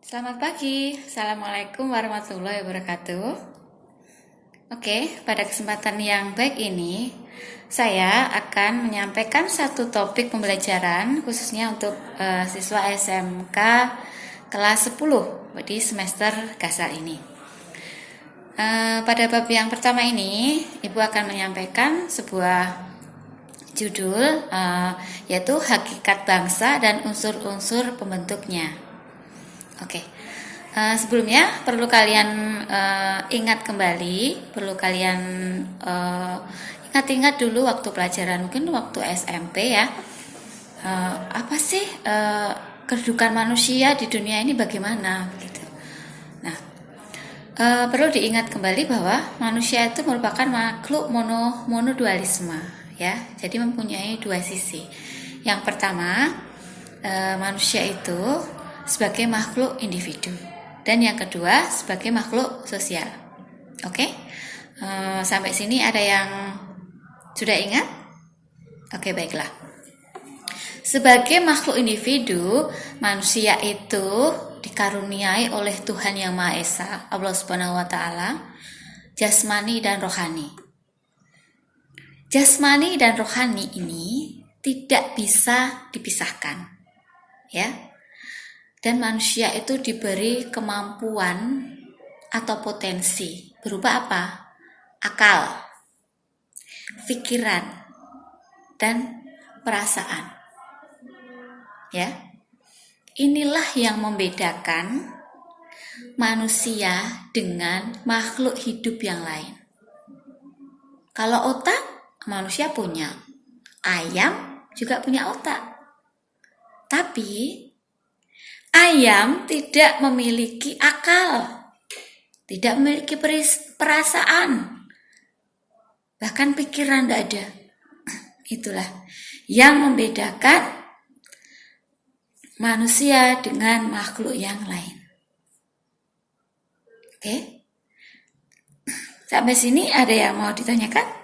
Selamat pagi, Assalamualaikum warahmatullahi wabarakatuh. Oke, pada kesempatan yang baik ini Saya akan menyampaikan satu topik pembelajaran Khususnya untuk uh, siswa SMK kelas 10 Di semester gasal ini. Uh, Pada bab yang pertama ini Ibu akan menyampaikan sebuah judul uh, Yaitu Hakikat Bangsa dan Unsur-unsur Pembentuknya Oke. Okay. Uh, eh, sebelumnya perlu kalian uh, ingat kembali, perlu kalian eh, ingat-ingat dulu waktu pelajaran mungkin waktu SMP ya. Uh, apa sih uh, kedudukan manusia di dunia ini bagaimana gitu. Nah, uh, perlu diingat kembali bahwa manusia itu merupakan makhluk mono monodualisme ya. Jadi mempunyai dua sisi. Yang pertama, uh, manusia itu sebagai makhluk individu dan yang kedua sebagai makhluk sosial. Oke, okay? eh, sampai sini ada yang sudah ingat? Oke, okay, baiklah. Sebagai makhluk individu, manusia itu dikaruniai oleh Tuhan Yang Maha Esa, Allah Subhanahu wa taala, jasmani dan rohani. Jasmani dan rohani ini tidak bisa dipisahkan. Ya, dan manusia itu diberi kemampuan atau potensi berupa apa? Akal, pikiran, dan perasaan. Ya. Inilah yang membedakan manusia dengan makhluk hidup yang lain. Kalau otak manusia punya, ayam juga punya otak. Tapi Ayam tidak memiliki akal, tidak memiliki perasaan, bahkan pikiran tidak ada. Itulah yang membedakan manusia dengan makhluk yang lain. Oke, sampai sini ada yang mau ditanyakan?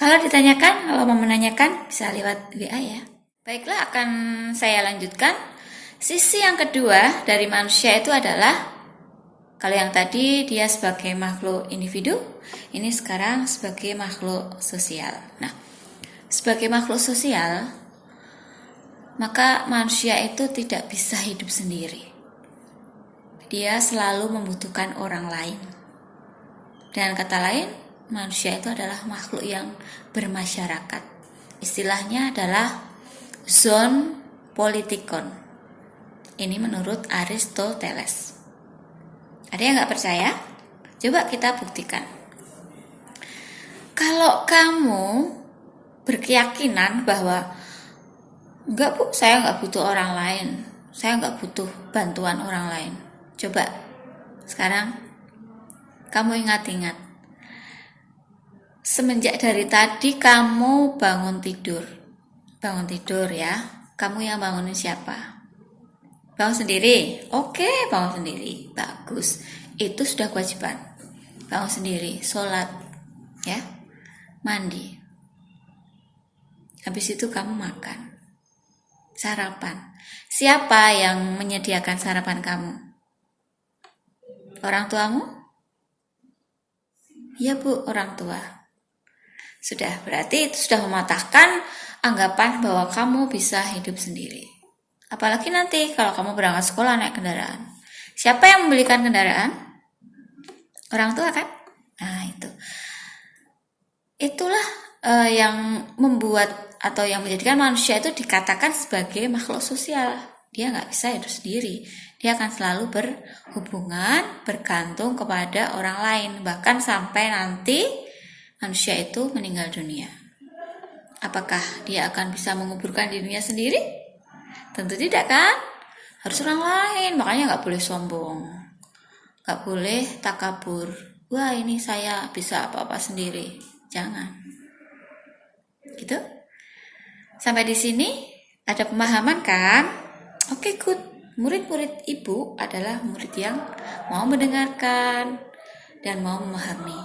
Kalau ditanyakan, kalau mau menanyakan bisa lewat WA ya. Baiklah, akan saya lanjutkan. Sisi yang kedua dari manusia itu adalah kalau yang tadi dia sebagai makhluk individu, ini sekarang sebagai makhluk sosial. Nah, sebagai makhluk sosial, maka manusia itu tidak bisa hidup sendiri. Dia selalu membutuhkan orang lain. Dan kata lain, manusia itu adalah makhluk yang bermasyarakat. Istilahnya adalah zon politikon. Ini menurut Aristoteles. Ada yang nggak percaya? Coba kita buktikan. Kalau kamu berkeyakinan bahwa enggak bu, saya nggak butuh orang lain, saya nggak butuh bantuan orang lain. Coba sekarang kamu ingat-ingat. Semenjak dari tadi kamu bangun tidur, bangun tidur ya. Kamu yang bangunin siapa? Bangun sendiri. Oke, bangun sendiri. Bagus. Itu sudah kewajiban. Bangun sendiri, sholat, ya, mandi. Habis itu kamu makan. Sarapan. Siapa yang menyediakan sarapan kamu? Orang tuamu? Iya bu, orang tua. Sudah, berarti itu sudah mematahkan anggapan bahwa kamu bisa hidup sendiri. Apalagi nanti kalau kamu berangkat sekolah naik kendaraan. Siapa yang membelikan kendaraan? Orang tua kan? Nah, itu. Itulah uh, yang membuat atau yang menjadikan manusia itu dikatakan sebagai makhluk sosial. Dia nggak bisa hidup sendiri. Dia akan selalu berhubungan, bergantung kepada orang lain. Bahkan sampai nanti manusia itu meninggal dunia. Apakah dia akan bisa menguburkan dirinya sendiri? Tentu tidak kan? Harus orang lain, makanya nggak boleh sombong. Nggak boleh takabur. Wah ini saya bisa apa-apa sendiri. Jangan. Gitu. Sampai di sini ada pemahaman kan? Oke, good. Murid-murid ibu adalah murid yang mau mendengarkan dan mau memahami.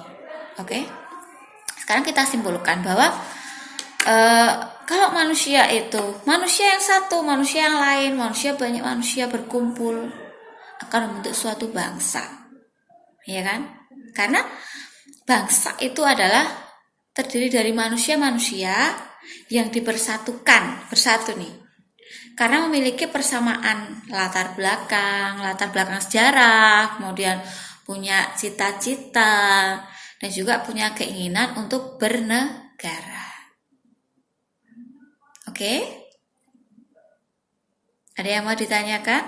Oke? Sekarang kita simpulkan bahwa uh, kalau manusia itu manusia yang satu, manusia yang lain, manusia banyak manusia berkumpul, akan membentuk suatu bangsa. Ya kan? Karena bangsa itu adalah terdiri dari manusia-manusia yang dipersatukan, bersatu nih. Karena memiliki persamaan latar belakang, latar belakang sejarah, kemudian punya cita-cita, dan juga punya keinginan untuk bernegara. Oke? Ada yang mau ditanyakan?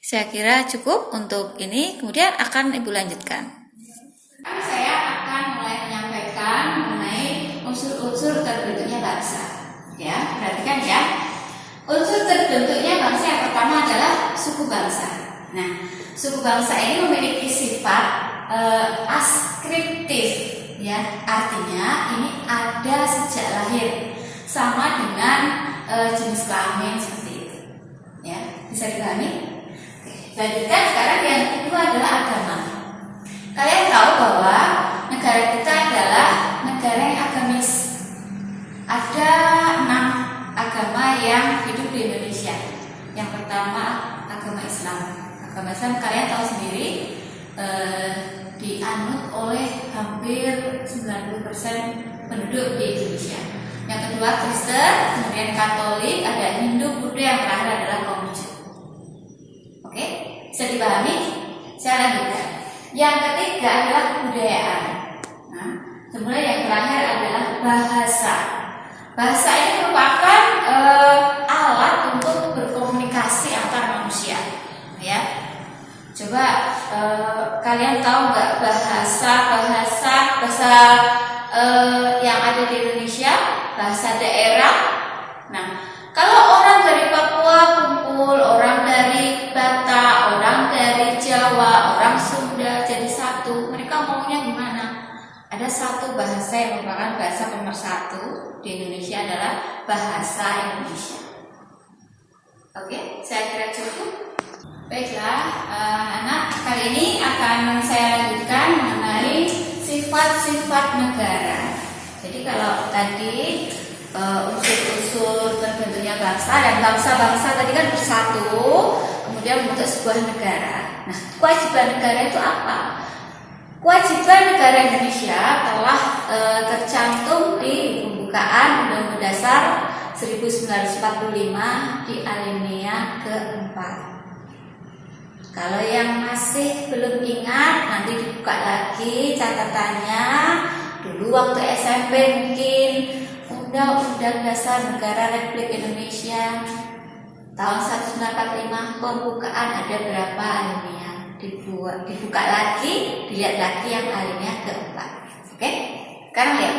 Saya kira cukup untuk ini, kemudian akan Ibu lanjutkan. Saya akan mulai menyampaikan mengenai unsur-unsur terbentuknya bangsa. Ya, perhatikan ya. Unsur terbentuknya bangsa yang pertama adalah suku bangsa. Nah, suku bangsa ini memiliki sifat uh, askriptif, ya. Artinya ini ada sejak lahir, sama dengan uh, jenis kelamin seperti itu. Ya, bisa dipahami? Lanjutkan sekarang yang kedua adalah penduduk di Indonesia. Yang kedua Kristen, kemudian Katolik, ada Hindu, Buddha, yang terakhir adalah Konghucu. Oke, bisa dipahami? Saya lanjutkan. Yang ketiga adalah kebudayaan. Nah, kemudian yang terakhir adalah bahasa. Bahasa ini merupakan uh, alat untuk berkomunikasi antar manusia. Ya, coba uh, kalian tahu nggak bahasa bahasa bahasa uh, yang ada di Indonesia? bahasa daerah. Nah, kalau orang dari Papua kumpul, orang dari Batak, orang dari Jawa, orang Sunda jadi satu, mereka maunya gimana? Ada satu bahasa yang merupakan bahasa nomor satu di Indonesia adalah bahasa Indonesia. Oke, saya kira cukup. Baiklah, uh, anak kali ini akan saya lanjutkan sifat-sifat negara. Jadi kalau tadi uh, unsur-unsur terbentuknya bangsa dan bangsa-bangsa tadi kan bersatu, kemudian membentuk sebuah negara. Nah, kewajiban negara itu apa? Kewajiban negara Indonesia telah e, tercantum di pembukaan Undang-Undang Dasar 1945 di alinea keempat. Kalau yang masih belum ingat nanti dibuka lagi catatannya. Dulu waktu SMP mungkin Undang-Undang Dasar Negara Republik Indonesia tahun 1945 pembukaan ada berapa alinea dibuat dibuka lagi dilihat lagi yang alinea keempat. Oke? Sekarang lihat.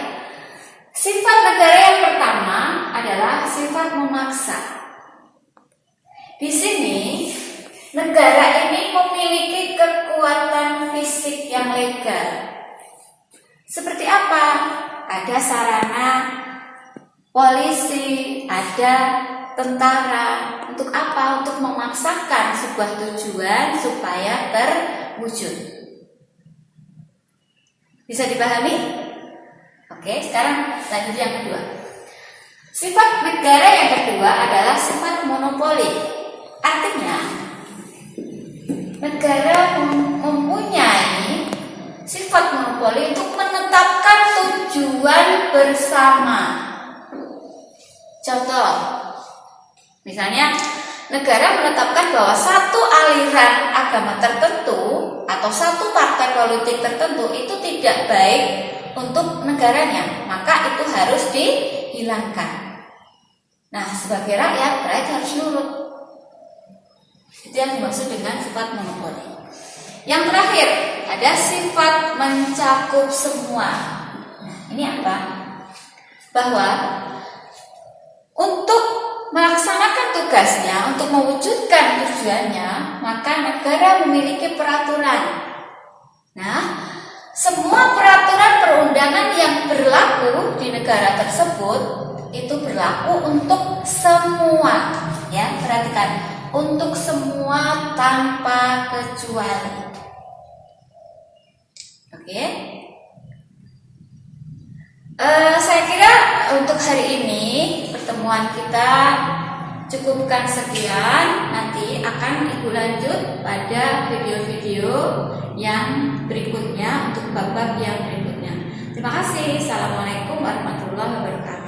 Sifat negara yang pertama adalah sifat memaksa. Di sini negara ini memiliki kekuatan fisik yang legal seperti apa? Ada sarana polisi, ada tentara. Untuk apa? Untuk memaksakan sebuah tujuan supaya terwujud. Bisa dipahami? Oke, sekarang lanjut yang kedua. Sifat negara yang kedua adalah sifat monopoli. Artinya, negara mempunyai sifat monopoli untuk menetapkan tujuan bersama. Contoh, misalnya negara menetapkan bahwa satu aliran agama tertentu atau satu partai politik tertentu itu tidak baik untuk negaranya, maka itu harus dihilangkan. Nah, sebagai rakyat, rakyat harus nurut. Itu yang dimaksud dengan sifat monopoli. Yang terakhir, ada sifat mencakup semua. Nah, ini apa? Bahwa untuk melaksanakan tugasnya, untuk mewujudkan tujuannya, maka negara memiliki peraturan. Nah, semua peraturan perundangan yang berlaku di negara tersebut itu berlaku untuk semua. Ya, perhatikan, untuk semua tanpa kecuali. Oke. Uh, saya kira untuk hari ini pertemuan kita cukupkan sekian. Nanti akan ibu lanjut pada video-video yang berikutnya untuk bab-bab yang berikutnya. Terima kasih. Assalamualaikum warahmatullahi wabarakatuh.